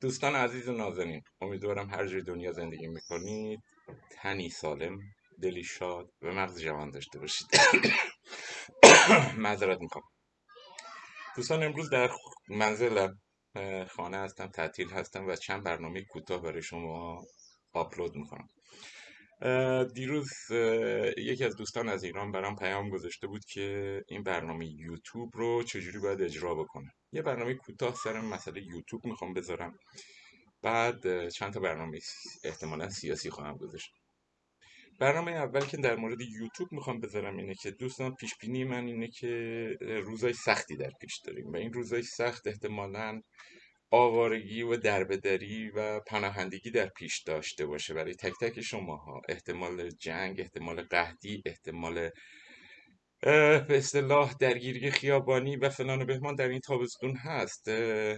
دوستان عزیز و نازنین امیدوارم هر جای دنیا زندگی می‌کنید. تنی سالم دلی شاد و مغز جوان داشته باشید. معذرت می‌کنم دوستان امروز در منزلم خانه هستم تعطیل هستم و چند برنامه کوتاه برای شما آپلود می‌کنم. دیروز یکی از دوستان از ایران برام پیام گذاشته بود که این برنامه یوتیوب رو چجوری باید اجرا بکنه. یه برنامه کوتاه سر مسئله یوتیوب می‌خوام بذارم. بعد چند تا برنامه احتمالا سیاسی خواهم گذاشت. برنامه اول که در مورد یوتیوب می‌خوام بذارم اینه که دوستان پیش بینی من اینه که روزای سختی در پیش داریم و این روزای سخت احتمالا آوارگی و دربدری و پناهندگی در پیش داشته باشه برای تک تک شماها. احتمال جنگ احتمال قهدی احتمال به اصطلاح درگیری خیابانی و فلان و بهمان در این تابستون هست.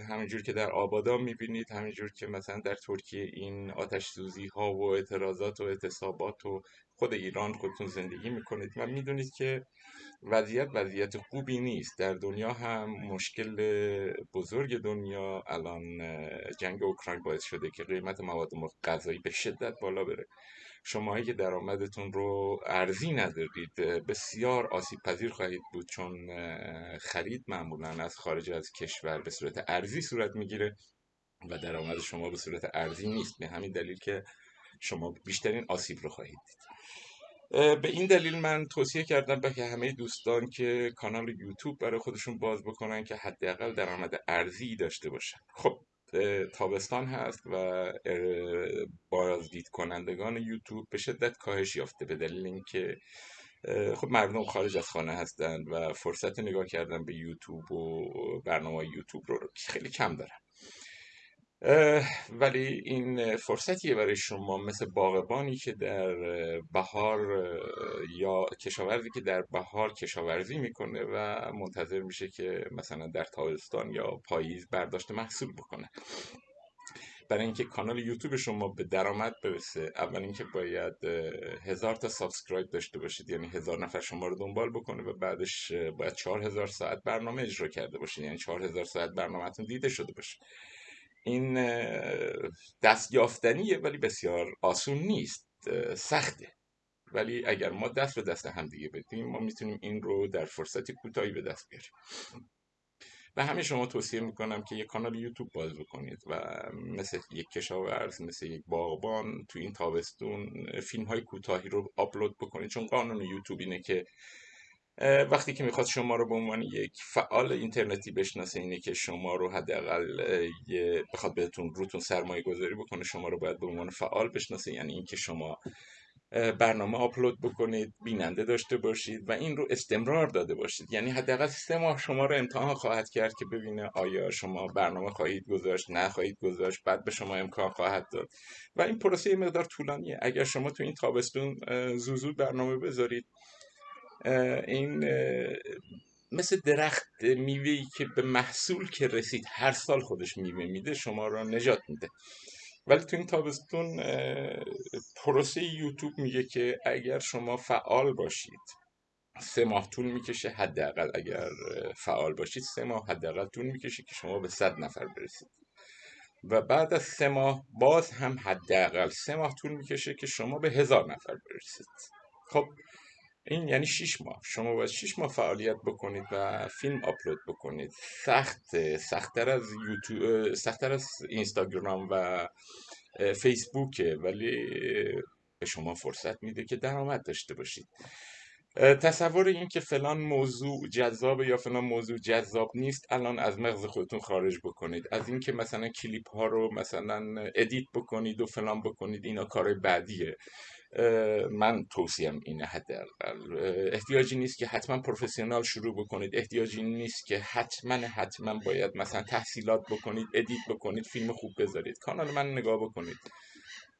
همینجور که در آبادا می‌بینید همینجور که مثلا در ترکیه این آتش سوزی ها و اعتراضات و اعتصابات و خود ایران خودتون زندگی می‌کنید و می‌دونید که وضعیت وضعیت خوبی نیست. در دنیا هم مشکل بزرگ دنیا الان جنگ اوکراین باعث شده که قیمت مواد غذایی به شدت بالا بره. شماهایی که درآمدتون رو ارزی ندارید بسیار آسیب پذیر خواهید بود چون خرید معمولا از خارج از کشور به صورت ارزی صورت می‌گیره و درآمد شما به صورت ارزی نیست. به همین دلیل که شما بیشترین آسیب رو خواهید دید. به این دلیل من توصیه کردم به همه دوستان که کانال یوتیوب برای خودشون باز بکنن که حداقل درآمد ارزی داشته باشن. خب تابستان هست و بازدید کنندگان یوتیوب به شدت کاهش یافته به دلیل اینکه خب مردم خارج از خانه هستند و فرصت نگاه کردن به یوتیوب و برنامه یوتیوب رو خیلی کم دارن. ولی این فرصتیه برای شما مثل باغبانی که در بهار یا کشاورزی که در بهار کشاورزی می‌کنه و منتظر میشه که مثلا در تابستان یا پاییز برداشت محصول بکنه. برای اینکه کانال یوتیوب شما به درآمد برسه اول اینکه باید هزار تا subscribe داشته باشید. یعنی هزار نفر شما رو دنبال بکنه و بعدش باید چهار هزار ساعت برنامه اجرا کرده باشید. یعنی چهار هزار ساعت برنامهتون دیده شده باشه. این دست یافتنیه ولی بسیار آسون نیست سخته. ولی اگر ما دست به دست هم دیگه بدیم ما می‌تونیم این رو در فرصتی کوتاهی به دست بیاریم. و همه شما توصیه می‌کنم که یک کانال یوتیوب باز بکنید و مثل یک کشاورز مثل یک باغبان تو این تابستون فیلم های کوتاهی رو آپلود بکنید. چون قانون یوتیوب اینه که وقتی که می‌خواد شما رو به عنوان یک فعال اینترنتی بشناسه اینه که شما رو حداقل بخواد بهتون روتون سرمایه گذاری بکنه شما رو باید به عنوان فعال بشناسه. یعنی اینکه شما برنامه آپلود بکنید بیننده داشته باشید و این رو استمرار داده باشید. یعنی حداقل سه ماه شما رو امتحان خواهد کرد که ببینه آیا شما برنامه خواهید گذاشت نه خواهید گذاشت بعد به شما امکان خواهد داد. و این پروسه مقدار طولانیه. اگر شما تو این تابستون زوزو برنامه بذارید این مثل درخت میوهی که به محصول که رسید هر سال خودش میوه میده شما را نجات میده. ولی تو این تابستون پروسه یوتیوب میگه که اگر شما فعال باشید سه ماه طول می‌کشه حداقل. اگر فعال باشید سه ماه حداقل طول می‌کشه که شما به صد نفر برسید. و بعد از سه ماه باز هم حداقل سه ماه طول می‌کشه که شما به هزار نفر برسید. خب این یعنی 6 ماه. شما باید 6 ماه فعالیت بکنید و فیلم آپلود بکنید. سخت سختتر از یوتیوب سختتر از اینستاگرام و فیسبوکه. ولی به شما فرصت میده که درآمد داشته باشید. تصور این که فلان موضوع جذاب یا فلان موضوع جذاب نیست الان از مغز خودتون خارج بکنید. از اینکه مثلا کلیپ ها رو مثلا edit بکنید و فلان بکنید اینا کار بعدیه. من توصیم اینه حداقل. احتیاجی نیست که حتما پروفسیونال شروع بکنید. احتیاجی نیست که حتما حتما باید مثلا تحصیلات بکنید ادیت بکنید فیلم خوب بذارید. کانال من نگاه بکنید.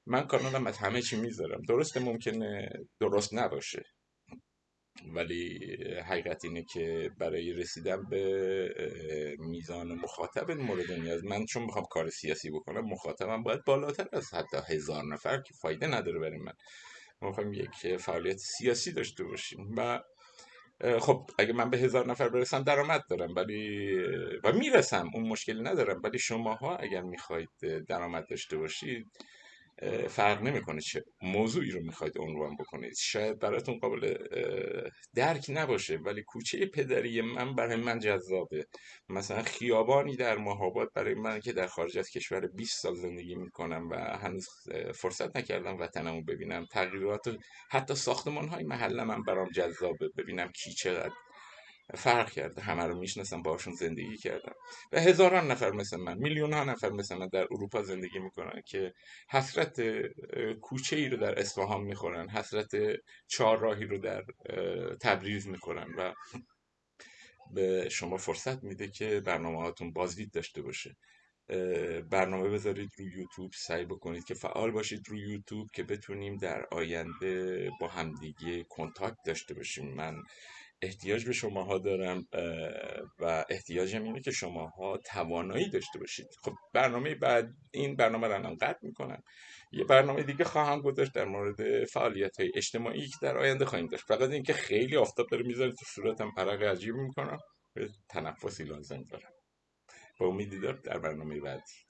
من کانالم از همه چی می‌ذارم. درسته ممکنه درست نباشه. ولی حقیقت اینه که برای رسیدن به میزان مخاطب مورد نیاز من چون می‌خوام کار سیاسی بکنم مخاطبم باید بالاتر از حتی هزار نفر که فایده نداره برای من. ما می‌خوایم یک فعالیت سیاسی داشته باشیم و خب اگه من به هزار نفر برسم درآمد دارم ولی و می‌رسم اون مشکلی ندارم. ولی شماها اگر می‌خواید درآمد داشته باشید فرق نمی‌کنه چه موضوعی رو می‌خواید عنوان بکنید. شاید براتون قابل درک نباشه ولی کوچه پدری من برای من جذابه. مثلا خیابانی در مهاباد برای من که در خارج از کشور 20 سال زندگی می‌کنم و هنوز فرصت نکردم وطنمو ببینم. تغییرات حتی ساختمان های محله من برام جذابه. ببینم کی چقدر فرق کرده. همه رو می‌شناسم باشون زندگی کردم. و هزاران نفر مثل من میلیون ها نفر مثل من در اروپا زندگی می‌کنن که حسرت کوچه ای رو در اصفهان می‌خورن حسرت راهی رو در تبریز می‌خورن و به شما فرصت میده که برنامه هاتون بازدید داشته باشه. برنامه بذارید روی یوتیوب سعی بکنید که فعال باشید روی یوتیوب که بتونیم در آینده با همدیگه کنتاکت داشته باشیم. من احتیاج به شماها دارم و احتیاجم اینه که شماها توانایی داشته باشید. خب برنامه بعد این برنامه رو الان قطع می‌کنم. یه برنامه دیگه خواهم گذاشت در مورد فعالیت های اجتماعی که در آینده خواهیم داشت. فقط اینکه خیلی آفتاب داره می‌ذاره تو صورتم عرق عجیب می‌کنم. تنفسی لازم دارم. با امید در برنامه بعدی.